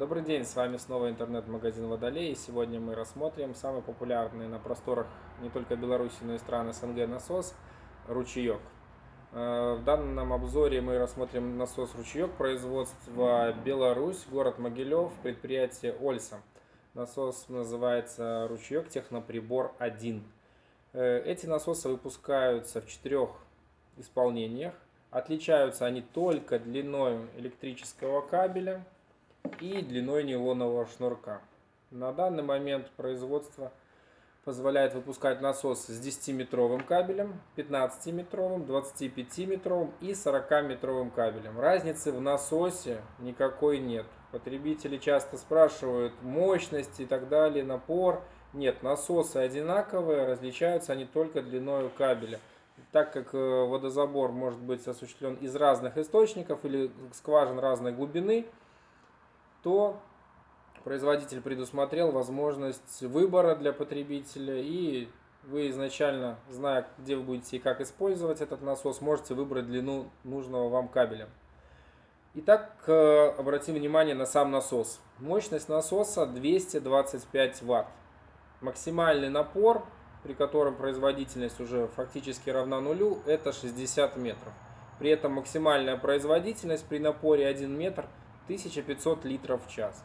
Добрый день, с вами снова интернет-магазин Водолей. Сегодня мы рассмотрим самый популярный на просторах не только Беларуси, но и стран СНГ насос «Ручеек». Э, в данном обзоре мы рассмотрим насос «Ручеек» производства Беларусь, город Могилев, предприятие «Ольса». Насос называется «Ручеек Техноприбор 1». Э, эти насосы выпускаются в четырех исполнениях. Отличаются они только длиной электрического кабеля – и длиной нейлонового шнурка. На данный момент производство позволяет выпускать насос с 10-метровым кабелем, 15-метровым, 25-метровым и 40-метровым кабелем. Разницы в насосе никакой нет. Потребители часто спрашивают мощность и так далее, напор. Нет, насосы одинаковые, различаются они только длиной кабеля. Так как э, водозабор может быть осуществлен из разных источников или скважин разной глубины, то производитель предусмотрел возможность выбора для потребителя и вы изначально, зная, где вы будете и как использовать этот насос, можете выбрать длину нужного вам кабеля. Итак, обратим внимание на сам насос. Мощность насоса 225 Вт. Максимальный напор, при котором производительность уже фактически равна нулю, это 60 метров. При этом максимальная производительность при напоре 1 метр – 1500 литров в час.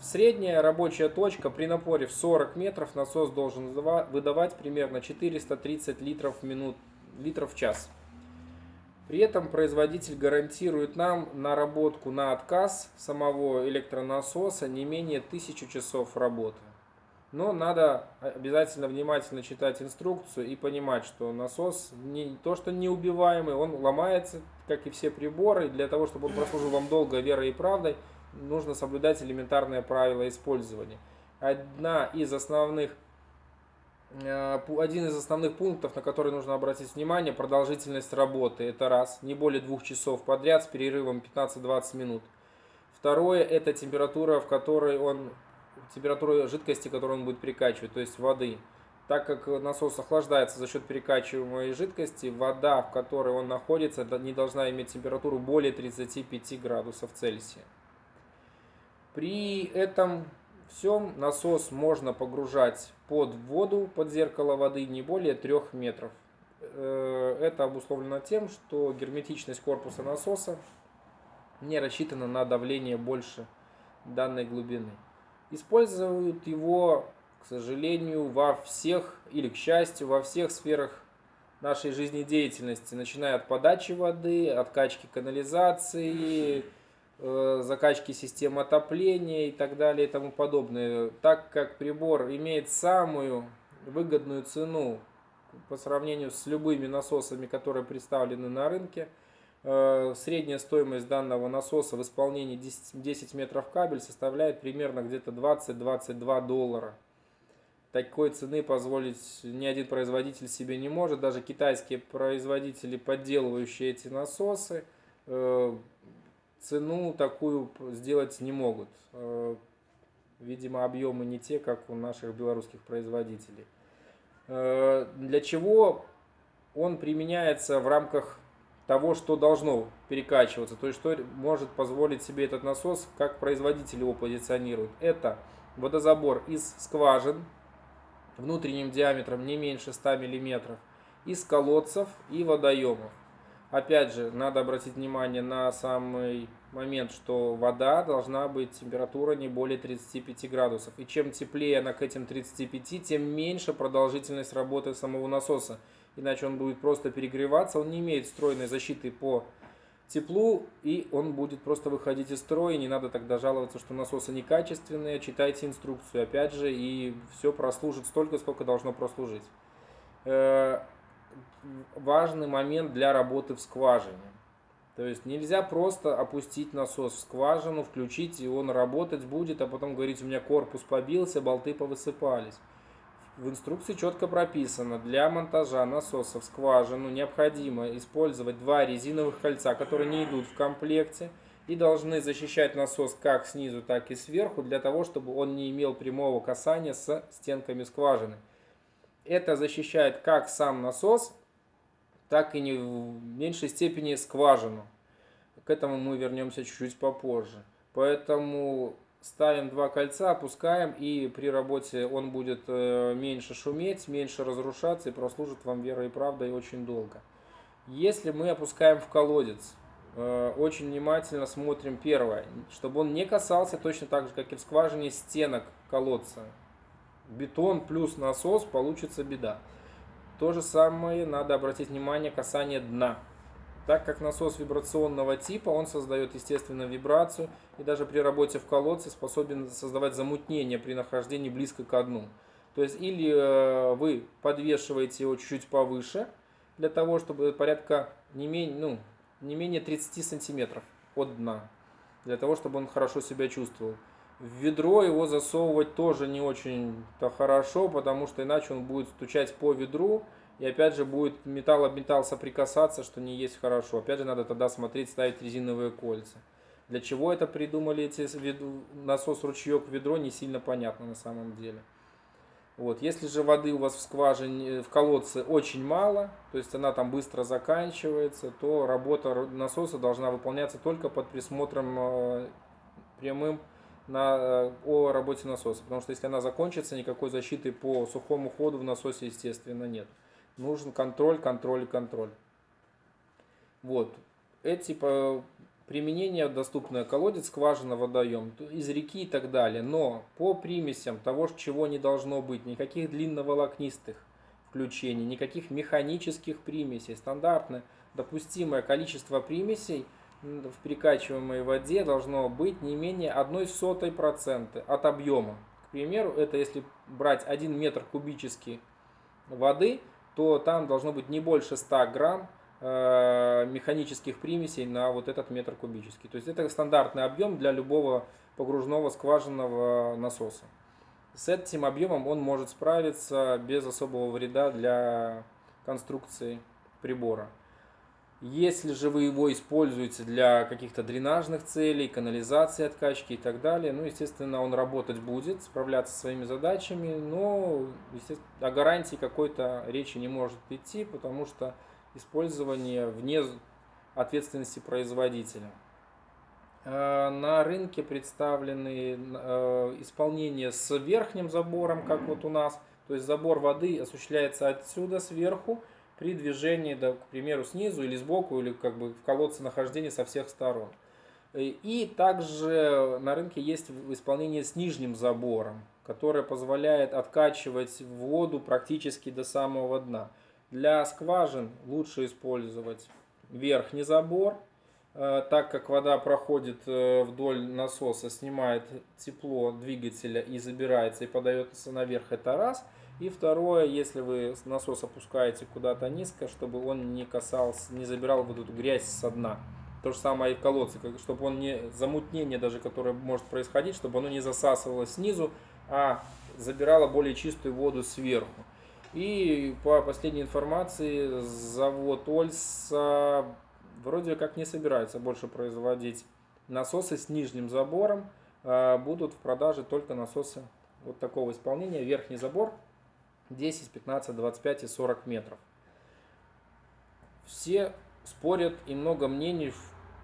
Средняя рабочая точка при напоре в 40 метров насос должен выдавать примерно 430 литров в, минут, литров в час. При этом производитель гарантирует нам наработку на отказ самого электронасоса не менее 1000 часов работы. Но надо обязательно внимательно читать инструкцию и понимать, что насос не то что неубиваемый, он ломается, как и все приборы. И для того, чтобы он прослужил вам долго верой и правдой, нужно соблюдать элементарные правила использования. Одна из основных, э, один из основных пунктов, на который нужно обратить внимание, продолжительность работы. Это раз, не более двух часов подряд с перерывом 15-20 минут. Второе, это температура, в которой он температуру жидкости, которую он будет перекачивать, то есть воды. Так как насос охлаждается за счет перекачиваемой жидкости, вода, в которой он находится, не должна иметь температуру более 35 градусов Цельсия. При этом всем насос можно погружать под воду, под зеркало воды не более 3 метров. Э, это обусловлено тем, что герметичность корпуса насоса не рассчитана на давление больше данной глубины. Используют его, к сожалению, во всех, или к счастью, во всех сферах нашей жизнедеятельности, начиная от подачи воды, откачки канализации, э, закачки систем отопления и так далее и тому подобное. Так как прибор имеет самую выгодную цену по сравнению с любыми насосами, которые представлены на рынке – средняя стоимость данного насоса в исполнении 10, 10 метров кабель составляет примерно где-то 20-22 доллара. Такой цены позволить ни один производитель себе не может. Даже китайские производители, подделывающие эти насосы, э, цену такую сделать не могут. Э, видимо, объемы не те, как у наших белорусских производителей. Для чего он применяется в рамках того, что должно перекачиваться, то есть что может позволить себе этот насос, как производитель его позиционирует. Это водозабор из скважин внутренним диаметром не меньше 100 мм, из колодцев и водоемов. Опять же, надо обратить внимание на самый момент, что вода должна быть температура не более 35 градусов. И чем теплее она к этим 35, тем меньше продолжительность работы самого насоса иначе он будет просто перегреваться, он не имеет стройной защиты по теплу, и он будет просто выходить из строя, не надо тогда жаловаться, что насосы некачественные, читайте инструкцию, опять же, и все прослужит столько, сколько должно прослужить. Э, важный момент для работы в скважине. То есть нельзя просто опустить насос в скважину, включить, и он работать будет, а потом говорить, у меня корпус побился, болты повысыпались. В инструкции четко прописано, для монтажа насоса в скважину необходимо использовать два резиновых кольца, которые не идут в комплекте и должны защищать насос как снизу, так и сверху, для того, чтобы он не имел прямого касания с стенками скважины. Это защищает как сам насос, так и не в меньшей степени скважину. К этому мы вернемся чуть-чуть попозже. Поэтому ставим два кольца, опускаем, и при работе он будет э, меньше шуметь, меньше разрушаться и прослужит вам верой и правдой очень долго. Если мы опускаем в колодец, э, очень внимательно смотрим первое, чтобы он не касался точно так же, как и в скважине, стенок колодца. Бетон плюс насос, получится беда. То же самое надо обратить внимание касание дна. Так как насос вибрационного типа, он создает естественную вибрацию и даже при работе в колодце способен создавать замутнение при нахождении близко к дну. То есть или э, вы подвешиваете его чуть-чуть повыше, для того, чтобы порядка не менее, ну, не менее 30 сантиметров от дна, для того, чтобы он хорошо себя чувствовал. В ведро его засовывать тоже не очень-то хорошо, потому что иначе он будет стучать по ведру, и опять же будет металл об металл соприкасаться, что не есть хорошо. Опять же надо тогда смотреть, ставить резиновые кольца. Для чего это придумали эти насос ручеек в ведро, не сильно понятно на самом деле. Вот. Если же воды у вас в скважине, в колодце очень мало, то есть она там быстро заканчивается, то работа насоса должна выполняться только под присмотром э, прямым на, э, о работе насоса. Потому что если она закончится, никакой защиты по сухому ходу в насосе, естественно, нет нужен контроль, контроль, контроль. Вот. Эти применения доступны колодец, скважина, водоем, из реки и так далее. Но по примесям того, чего не должно быть, никаких длинноволокнистых включений, никаких механических примесей. Стандартное допустимое количество примесей в перекачиваемой воде должно быть не менее 0,01% от объема. К примеру, это если брать 1 метр кубический воды – то там должно быть не больше 100 грамм э, механических примесей на вот этот метр кубический. То есть это стандартный объем для любого погружного скважинного насоса. С этим объемом он может справиться без особого вреда для конструкции прибора. Если же вы его используете для каких-то дренажных целей, канализации, откачки и так далее, ну, естественно, он работать будет, справляться со своими задачами, но о гарантии какой-то речи не может идти, потому что использование вне ответственности производителя. Э, на рынке представлены э, исполнения с верхним забором, как вот у нас, то есть забор воды осуществляется отсюда сверху, при движении, да, к примеру, снизу или сбоку, или как бы в колодце нахождения со всех сторон. И также на рынке есть исполнение с нижним забором, которое позволяет откачивать воду практически до самого дна. Для скважин лучше использовать верхний забор, э, так как вода проходит э, вдоль насоса, снимает тепло двигателя и забирается и подается наверх, это раз – и второе, если вы насос опускаете куда-то низко, чтобы он не касался, не забирал вот эту грязь со дна. То же самое и в колодце, чтобы он не замутнение даже, которое может происходить, чтобы оно не засасывало снизу, а забирало более чистую воду сверху. И по последней информации, завод Ольса вроде как не собирается больше производить насосы с нижним забором. А будут в продаже только насосы вот такого исполнения. Верхний забор 10, 15, 25 и 40 метров. Все спорят и много мнений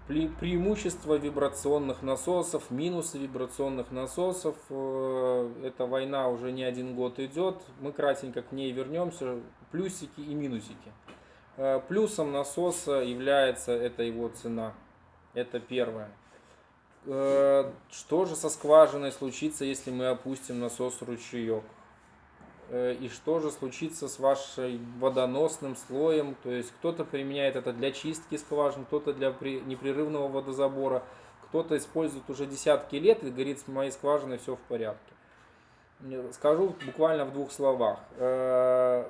преимущества вибрационных насосов, минусы вибрационных насосов. Э, эта война уже не один год идет. Мы кратенько к ней вернемся. Плюсики и минусики. Э, плюсом насоса является это его цена. Это первое. Э, что же со скважиной случится, если мы опустим насос ручеек? Э, и что же случится с вашим водоносным слоем. То есть кто-то применяет это для чистки скважин, кто-то для непрерывного водозабора, кто-то использует уже десятки лет и говорит, с моей скважиной все в порядке. Скажу буквально в двух словах. Э,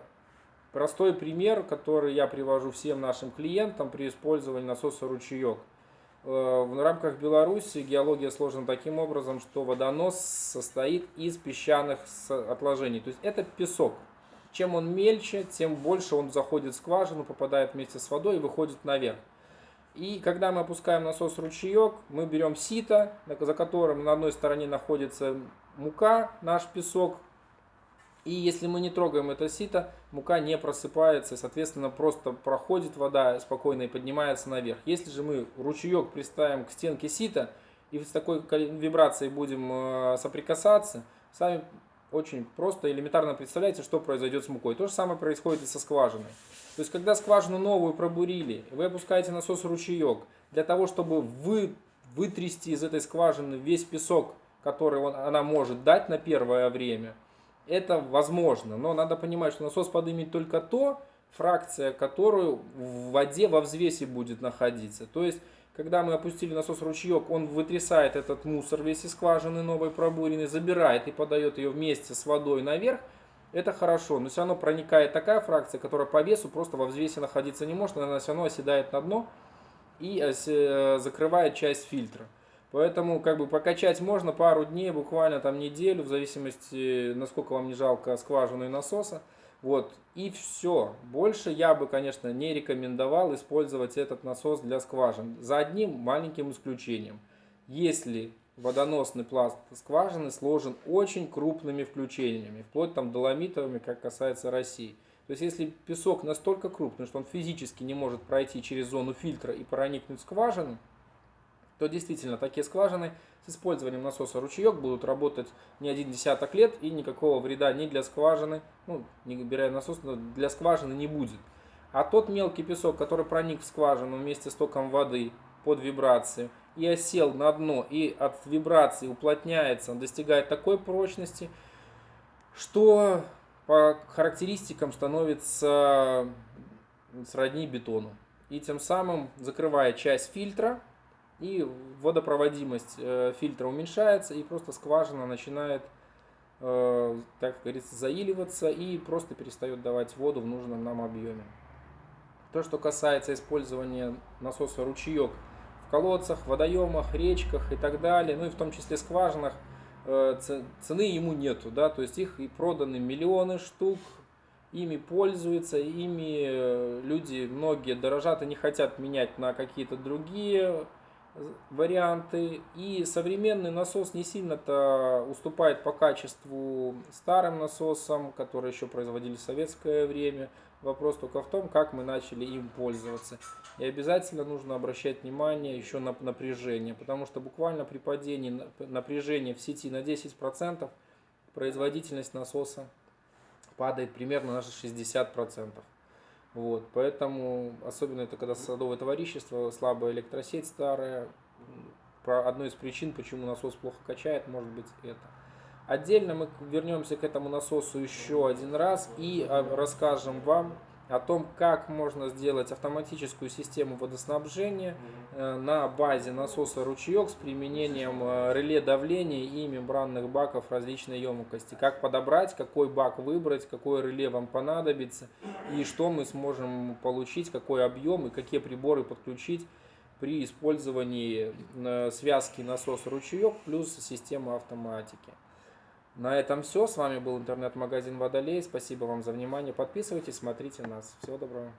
простой пример, который я привожу всем нашим клиентам при использовании насоса ручеек – в рамках Беларуси геология сложена таким образом, что водонос состоит из песчаных отложений. То есть это песок. Чем он мельче, тем больше он заходит в скважину, попадает вместе с водой и выходит наверх. И когда мы опускаем насос ручеек, мы берем сито, за которым на одной стороне находится мука, наш песок, и если мы не трогаем это сито, мука не просыпается, соответственно, просто проходит вода спокойно и поднимается наверх. Если же мы ручеек приставим к стенке сита и с такой вибрацией будем э, соприкасаться, сами очень просто, элементарно представляете, что произойдет с мукой. То же самое происходит и со скважиной. То есть, когда скважину новую пробурили, вы опускаете насос ручеек, для того, чтобы вы, вытрясти из этой скважины весь песок, который он, она может дать на первое время, это возможно. Но надо понимать, что насос поднимет только то, фракция, которую в воде во взвесе будет находиться. То есть, когда мы опустили насос ручеек, он вытрясает этот мусор весь из скважины новой пробуренной, забирает и подает ее вместе с водой наверх. Это хорошо, но все равно проникает такая фракция, которая по весу просто во взвесе находиться не может, она все равно оседает на дно и э, э, закрывает часть фильтра. Поэтому как бы покачать можно пару дней, буквально там неделю, в зависимости, насколько вам не жалко скважины и насоса. Вот, и все. Больше я бы, конечно, не рекомендовал использовать этот насос для скважин. За одним маленьким исключением. Если водоносный пласт скважины сложен очень крупными включениями, вплоть там доломитовыми, как касается России. То есть, если песок настолько крупный, что он физически не может пройти через зону фильтра и проникнуть в скважину, то действительно такие скважины с использованием насоса ручеек будут работать не один десяток лет и никакого вреда ни для скважины, ну, не убирая насос, но для скважины не будет. А тот мелкий песок, который проник в скважину вместе с током воды под вибрацию и осел на дно, и от вибрации уплотняется, он достигает такой прочности, что по характеристикам становится сродни бетону. И тем самым закрывая часть фильтра, и водопроводимость э, фильтра уменьшается, и просто скважина начинает, э, так говорится, заиливаться и просто перестает давать воду в нужном нам объеме. То, что касается использования насоса ручеек в колодцах, водоемах, речках и так далее, ну и в том числе скважинах, э, цены ему нету, да, то есть их и проданы миллионы штук, ими пользуются, ими люди многие дорожат и не хотят менять на какие-то другие варианты. И современный насос не сильно-то уступает по качеству старым насосам, которые еще производили в советское время. Вопрос только в том, как мы начали им пользоваться. И обязательно нужно обращать внимание еще на напряжение, потому что буквально при падении напряжения в сети на 10% производительность насоса падает примерно на 60%. Вот, поэтому, особенно это когда садовое товарищество, слабая электросеть старая, про одну из причин, почему насос плохо качает, может быть это. Отдельно мы вернемся к этому насосу еще один раз и а, расскажем вам о том, как можно сделать автоматическую систему водоснабжения э, на базе насоса ручеек с применением э, реле давления и мембранных баков различной емкости. Как подобрать, какой бак выбрать, какое реле вам понадобится и что мы сможем получить, какой объем и какие приборы подключить при использовании э, связки насос-ручеек плюс системы автоматики. На этом все. С вами был интернет-магазин Водолей. Спасибо вам за внимание. Подписывайтесь, смотрите нас. Всего доброго.